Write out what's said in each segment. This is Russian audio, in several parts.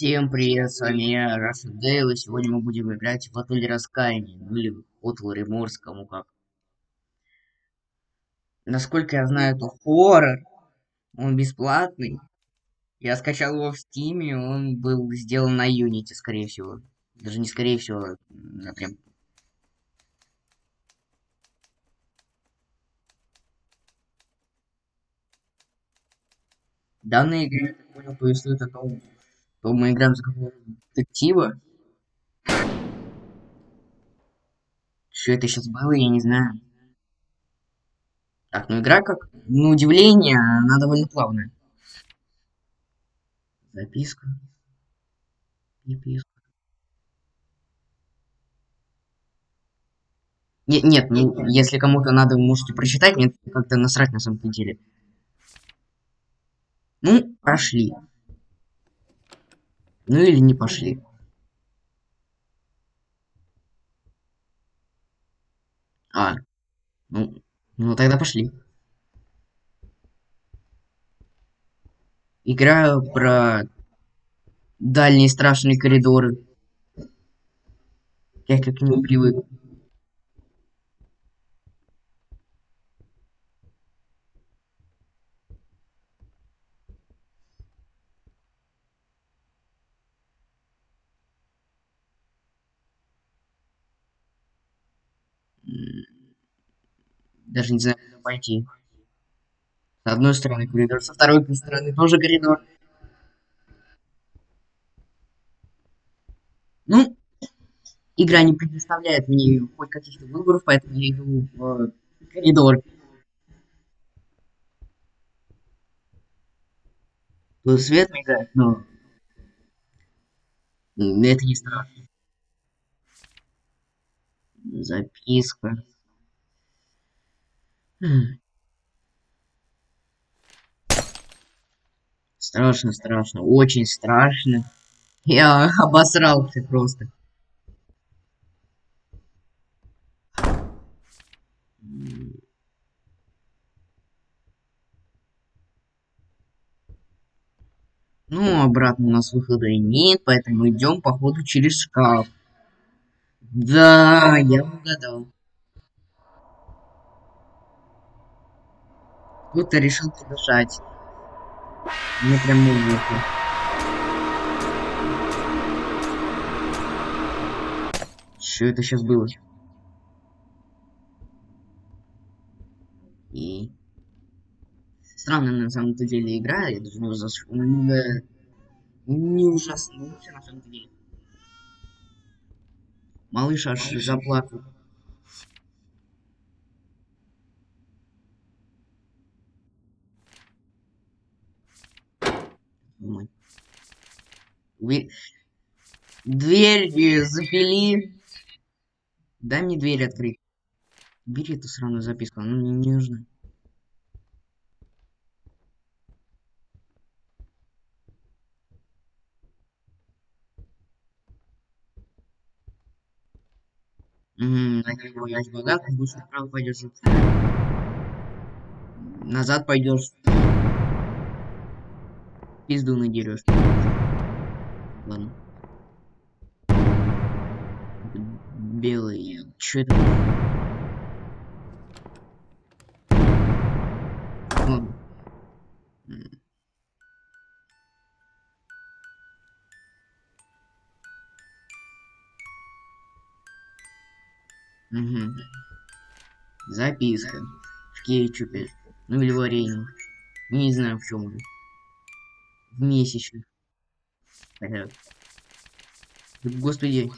Всем привет, с вами я, Russian Dale, и сегодня мы будем играть в Отель Раскаяния, ну или Hotel Remorse, кому как. Насколько я знаю, это хоррор, он бесплатный. Я скачал его в Steam, он был сделан на Unity, скорее всего. Даже не скорее всего, а прям... Данная игра, я так понял, повествует о том, то мы играем за какого-то детектива. Что это сейчас было, я не знаю. Так, ну игра как, на удивление, она довольно плавная. Записка. Записка. Нет, нет, не, если кому-то надо, можете прочитать, мне как-то насрать на самом деле. Ну, пошли. Ну или не пошли. А, ну, ну тогда пошли. Играю про дальние страшные коридоры. Я как ним привык. Даже не знаю, куда пойти. С одной стороны коридор, со второй стороны тоже коридор. Ну, игра не предоставляет мне хоть каких-то выборов, поэтому я иду в коридор. Тут свет мигает, но это не страшно. Записка. Страшно, страшно, очень страшно. Я обосрался просто. Ну, обратно у нас выхода нет, поэтому идем, походу, через шкаф. Да, я угадал. Кто-то решил подышать. Мне прям музыку. Что это сейчас было? И... Странная на самом-то деле игра, я даже не ужас... Не, не ужаснулся на самом деле. Малыш аж заплакал. Дверь запили. Дай мне дверь открыть. Бери эту сраную записку, она мне не нужна. Угу, богат, будешь направо пойдешь. Назад пойдешь пизду надерешь. Ладно. Белые. Чё это? Ладно. Угу. Записка. В кетчупе. Ну или варенье. Не знаю в чем уже в месячных. Господи.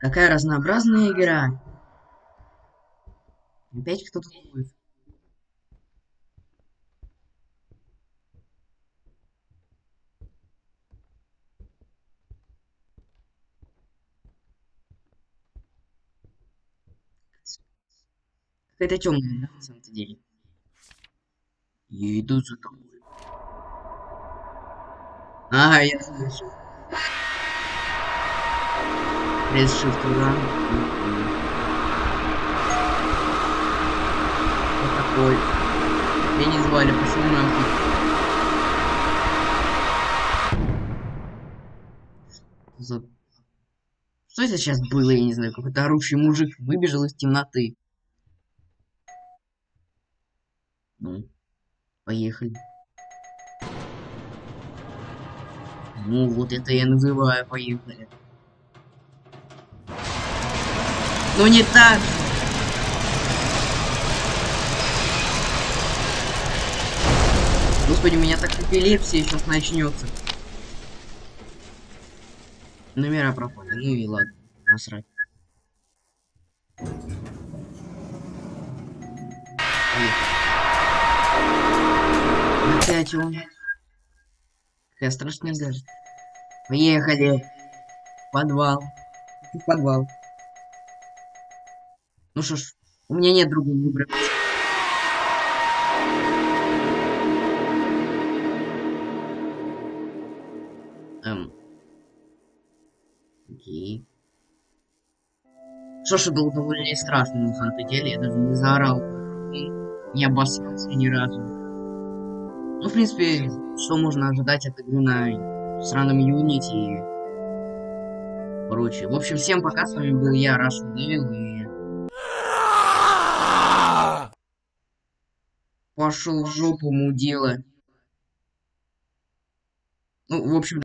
Какая разнообразная игра. Опять кто-то будет. Какая-то темная, да, на самом-то деле. Я иду за тобой. А, я слышу. Пресс shift ран. Вот такой. Меня не звали, почему нахуй? За... Что это сейчас было, я не знаю, какой-то орущий мужик выбежал из темноты. Ну, поехали. Ну, вот это я называю, поехали. Ну не так Господи, у меня так эпилепсия сейчас начнется. Номера пропали. Ну и ладно, насрать. Он. Какая страшная даже. Поехали. Подвал. Подвал. Ну что ж, у меня нет другого выбора. Эм. Окей. Что ж, было довольно страшно на самом деле, я даже не заорал. Не обоссался ни разу. Ну, в принципе, что можно ожидать от игры на сраном Unity и прочее. В общем, всем пока, с вами был я, Russian Devil, и... Пошел в жопу, мудила. Ну, в общем...